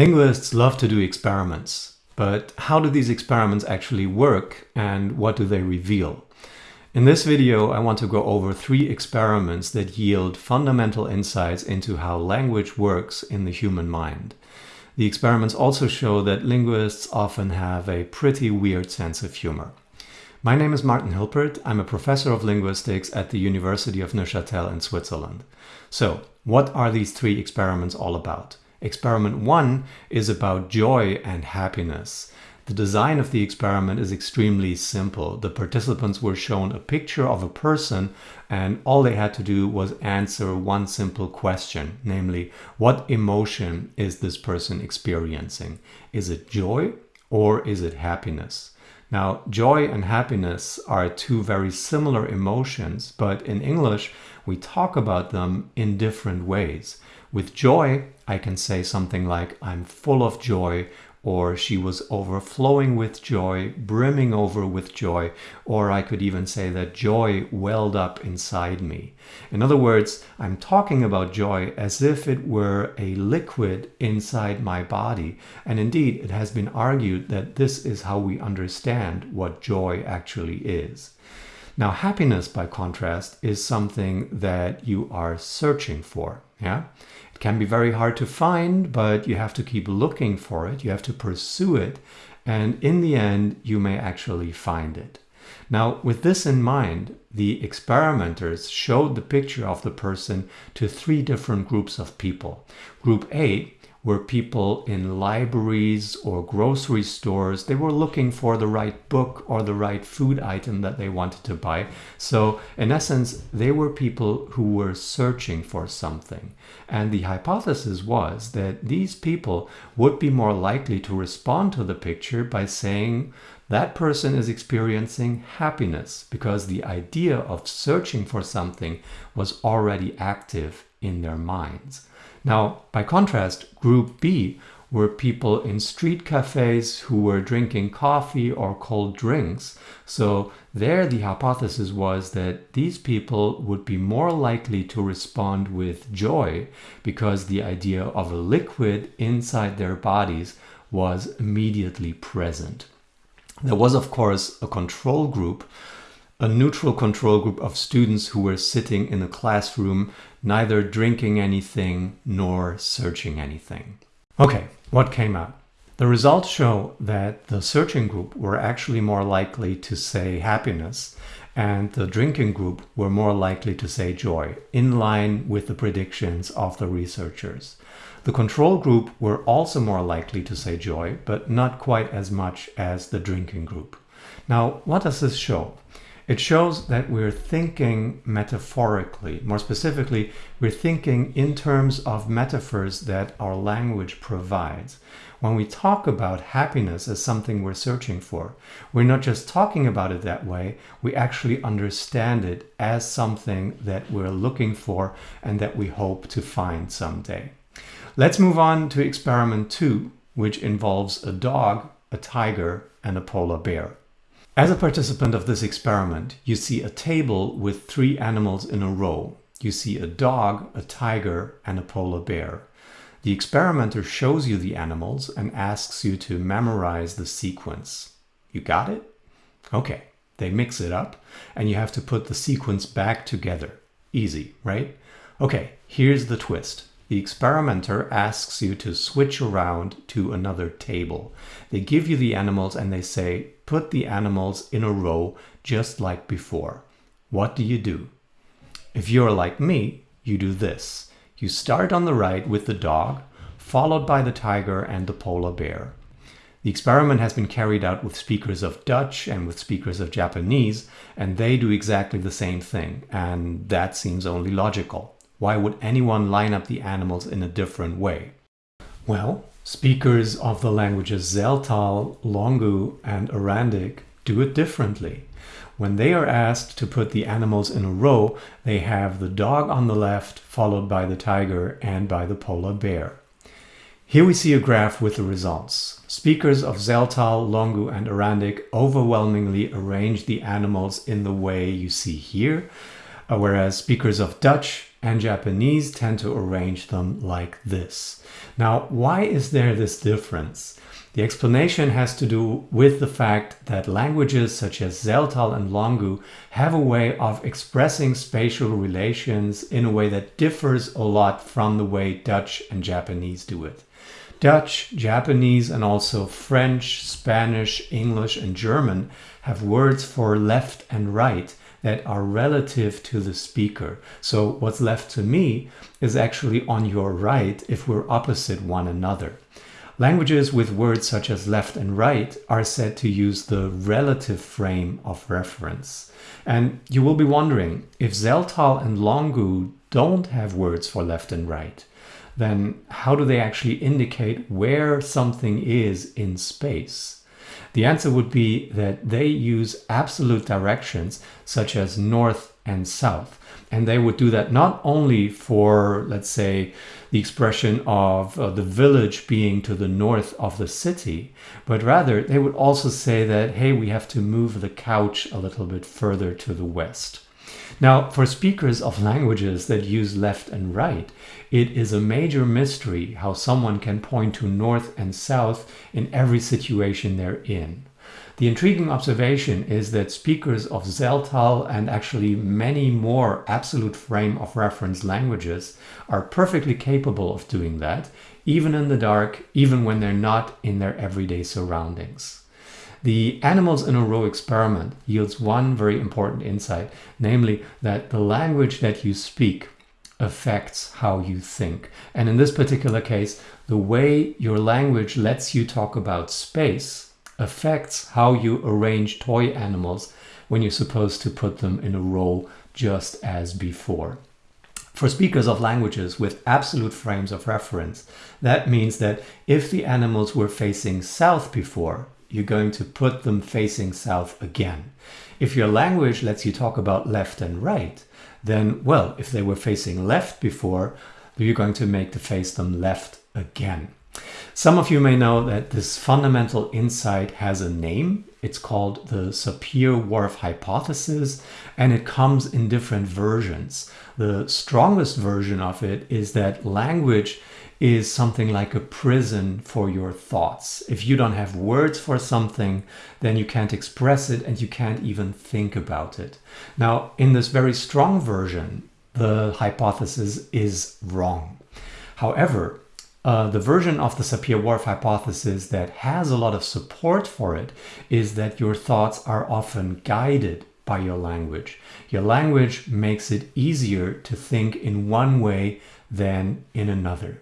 Linguists love to do experiments, but how do these experiments actually work and what do they reveal? In this video, I want to go over three experiments that yield fundamental insights into how language works in the human mind. The experiments also show that linguists often have a pretty weird sense of humor. My name is Martin Hilpert. I'm a professor of linguistics at the University of Neuchâtel in Switzerland. So, what are these three experiments all about? Experiment 1 is about joy and happiness. The design of the experiment is extremely simple. The participants were shown a picture of a person and all they had to do was answer one simple question, namely, what emotion is this person experiencing? Is it joy or is it happiness? Now, joy and happiness are two very similar emotions, but in English, we talk about them in different ways. With joy, I can say something like, I'm full of joy, or she was overflowing with joy, brimming over with joy, or I could even say that joy welled up inside me. In other words, I'm talking about joy as if it were a liquid inside my body. And indeed, it has been argued that this is how we understand what joy actually is. Now, happiness, by contrast, is something that you are searching for. Yeah, can be very hard to find, but you have to keep looking for it. You have to pursue it. And in the end, you may actually find it. Now, with this in mind, the experimenters showed the picture of the person to three different groups of people. Group A were people in libraries or grocery stores. They were looking for the right book or the right food item that they wanted to buy. So in essence, they were people who were searching for something. And the hypothesis was that these people would be more likely to respond to the picture by saying, that person is experiencing happiness because the idea of searching for something was already active in their minds. Now, by contrast, group B were people in street cafes who were drinking coffee or cold drinks. So there the hypothesis was that these people would be more likely to respond with joy because the idea of a liquid inside their bodies was immediately present. There was, of course, a control group a neutral control group of students who were sitting in a classroom, neither drinking anything nor searching anything. Okay, what came out? The results show that the searching group were actually more likely to say happiness and the drinking group were more likely to say joy, in line with the predictions of the researchers. The control group were also more likely to say joy, but not quite as much as the drinking group. Now, what does this show? It shows that we're thinking metaphorically. More specifically, we're thinking in terms of metaphors that our language provides. When we talk about happiness as something we're searching for, we're not just talking about it that way, we actually understand it as something that we're looking for and that we hope to find someday. Let's move on to experiment two, which involves a dog, a tiger, and a polar bear. As a participant of this experiment, you see a table with three animals in a row. You see a dog, a tiger, and a polar bear. The experimenter shows you the animals and asks you to memorize the sequence. You got it? Okay, they mix it up and you have to put the sequence back together. Easy, right? Okay, here's the twist the experimenter asks you to switch around to another table. They give you the animals and they say, put the animals in a row just like before. What do you do? If you're like me, you do this. You start on the right with the dog, followed by the tiger and the polar bear. The experiment has been carried out with speakers of Dutch and with speakers of Japanese, and they do exactly the same thing, and that seems only logical. Why would anyone line up the animals in a different way? Well, speakers of the languages Tzeltal, Longgu, and Arandic do it differently. When they are asked to put the animals in a row, they have the dog on the left, followed by the tiger and by the polar bear. Here we see a graph with the results. Speakers of Tzeltal, Longgu, and Arandic overwhelmingly arrange the animals in the way you see here, uh, whereas speakers of Dutch, and Japanese tend to arrange them like this. Now, why is there this difference? The explanation has to do with the fact that languages such as Tseltal and Longgu have a way of expressing spatial relations in a way that differs a lot from the way Dutch and Japanese do it. Dutch, Japanese, and also French, Spanish, English, and German have words for left and right that are relative to the speaker. So what's left to me is actually on your right if we're opposite one another. Languages with words such as left and right are said to use the relative frame of reference. And you will be wondering, if Tseltal and Longgu don't have words for left and right, then how do they actually indicate where something is in space? The answer would be that they use absolute directions such as north and south. And they would do that not only for, let's say, the expression of uh, the village being to the north of the city, but rather they would also say that, hey, we have to move the couch a little bit further to the west. Now, for speakers of languages that use left and right, it is a major mystery how someone can point to north and south in every situation they're in. The intriguing observation is that speakers of Tseltal and actually many more absolute frame of reference languages are perfectly capable of doing that, even in the dark, even when they're not in their everyday surroundings. The animals in a row experiment yields one very important insight, namely that the language that you speak affects how you think. And in this particular case, the way your language lets you talk about space affects how you arrange toy animals when you're supposed to put them in a row just as before. For speakers of languages with absolute frames of reference, that means that if the animals were facing south before, you're going to put them facing south again. If your language lets you talk about left and right, then, well, if they were facing left before, you're going to make to face them left again. Some of you may know that this fundamental insight has a name. It's called the Sapir-Whorf hypothesis, and it comes in different versions. The strongest version of it is that language is something like a prison for your thoughts. If you don't have words for something, then you can't express it and you can't even think about it. Now, in this very strong version, the hypothesis is wrong. However, uh, the version of the Sapir-Whorf hypothesis that has a lot of support for it is that your thoughts are often guided by your language. Your language makes it easier to think in one way than in another.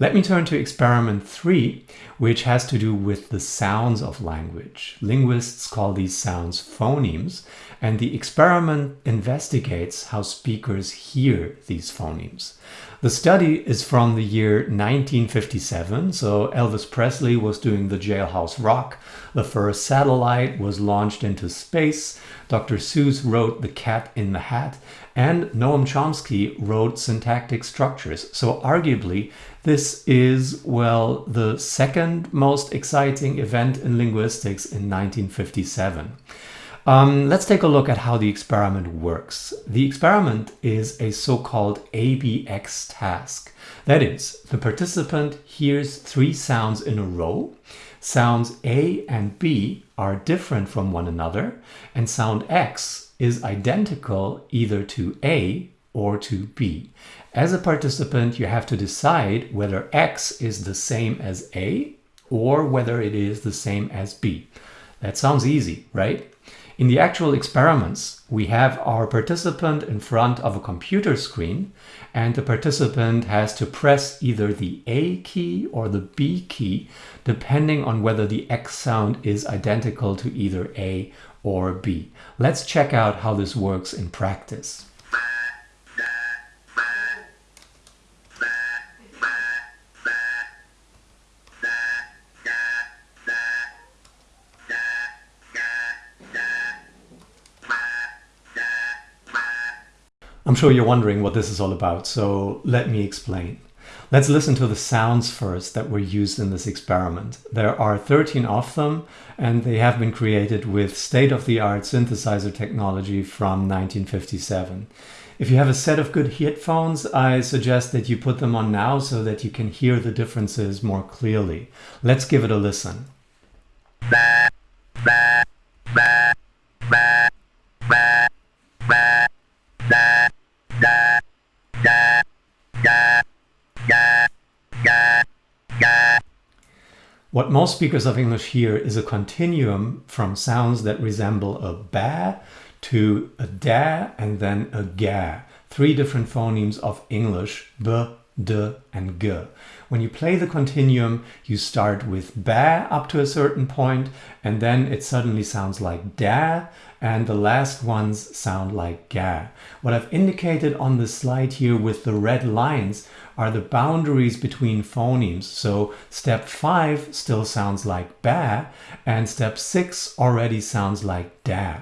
Let me turn to experiment three, which has to do with the sounds of language. Linguists call these sounds phonemes, and the experiment investigates how speakers hear these phonemes. The study is from the year 1957, so Elvis Presley was doing the Jailhouse Rock. The first satellite was launched into space. Dr. Seuss wrote The Cat in the Hat, and Noam Chomsky wrote Syntactic Structures. So arguably, this is, well, the second most exciting event in linguistics in 1957. Um, let's take a look at how the experiment works. The experiment is a so-called ABX task. That is, the participant hears three sounds in a row. Sounds A and B are different from one another, and sound X is identical either to A or to B. As a participant, you have to decide whether X is the same as A or whether it is the same as B. That sounds easy, right? In the actual experiments, we have our participant in front of a computer screen and the participant has to press either the A key or the B key depending on whether the X sound is identical to either A or B. Let's check out how this works in practice. I'm sure you're wondering what this is all about, so let me explain. Let's listen to the sounds first that were used in this experiment. There are 13 of them and they have been created with state-of-the-art synthesizer technology from 1957. If you have a set of good headphones, I suggest that you put them on now so that you can hear the differences more clearly. Let's give it a listen. What most speakers of English hear is a continuum from sounds that resemble a ba to a da and then a ga. Three different phonemes of English, b, d, and g. When you play the continuum, you start with ba up to a certain point, and then it suddenly sounds like da, and the last ones sound like ga. What I've indicated on the slide here with the red lines are the boundaries between phonemes. So step five still sounds like ba, and step six already sounds like da.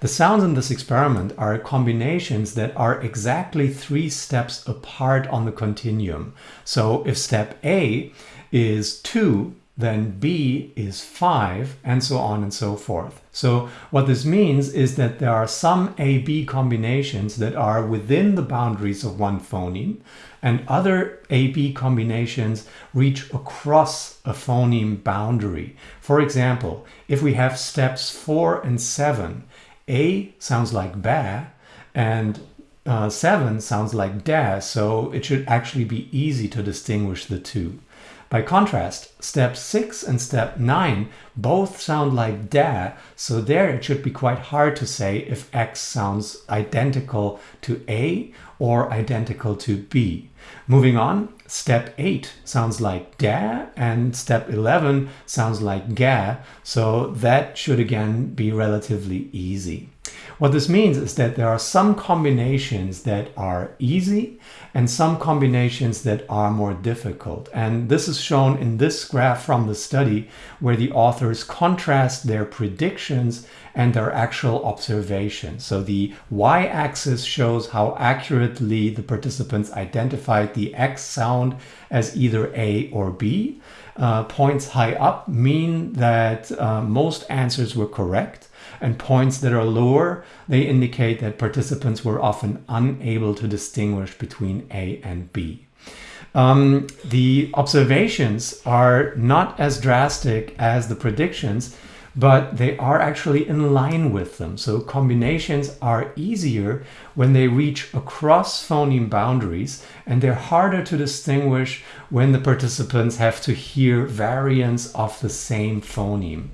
The sounds in this experiment are combinations that are exactly three steps apart on the continuum. So if step A is 2, then B is 5, and so on and so forth. So what this means is that there are some A-B combinations that are within the boundaries of one phoneme, and other A-B combinations reach across a phoneme boundary. For example, if we have steps 4 and 7, a sounds like ba and uh, 7 sounds like da, so it should actually be easy to distinguish the two. By contrast, step 6 and step 9 both sound like da, so there it should be quite hard to say if x sounds identical to A or identical to B. Moving on, step 8 sounds like da and step 11 sounds like ga, so that should again be relatively easy. What this means is that there are some combinations that are easy and some combinations that are more difficult. And this is shown in this graph from the study where the authors contrast their predictions and their actual observations. So the y-axis shows how accurately the participants identified the X sound as either A or B. Uh, points high up mean that uh, most answers were correct and points that are lower, they indicate that participants were often unable to distinguish between A and B. Um, the observations are not as drastic as the predictions, but they are actually in line with them. So combinations are easier when they reach across phoneme boundaries and they're harder to distinguish when the participants have to hear variants of the same phoneme.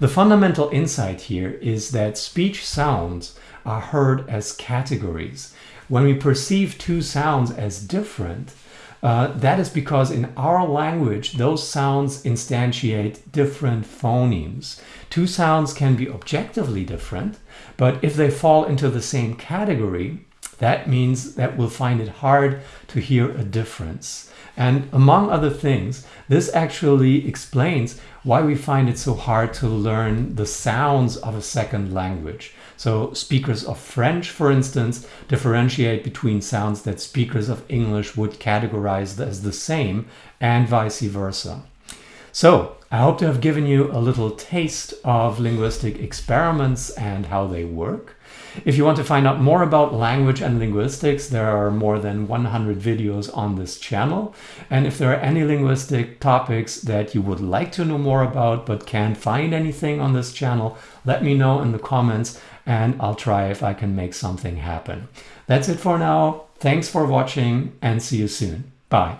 The fundamental insight here is that speech sounds are heard as categories. When we perceive two sounds as different, uh, that is because in our language, those sounds instantiate different phonemes. Two sounds can be objectively different, but if they fall into the same category, that means that we'll find it hard to hear a difference. And among other things, this actually explains why we find it so hard to learn the sounds of a second language. So speakers of French, for instance, differentiate between sounds that speakers of English would categorize as the same and vice versa. So I hope to have given you a little taste of linguistic experiments and how they work. If you want to find out more about language and linguistics, there are more than 100 videos on this channel. And if there are any linguistic topics that you would like to know more about but can't find anything on this channel, let me know in the comments and I'll try if I can make something happen. That's it for now. Thanks for watching and see you soon. Bye.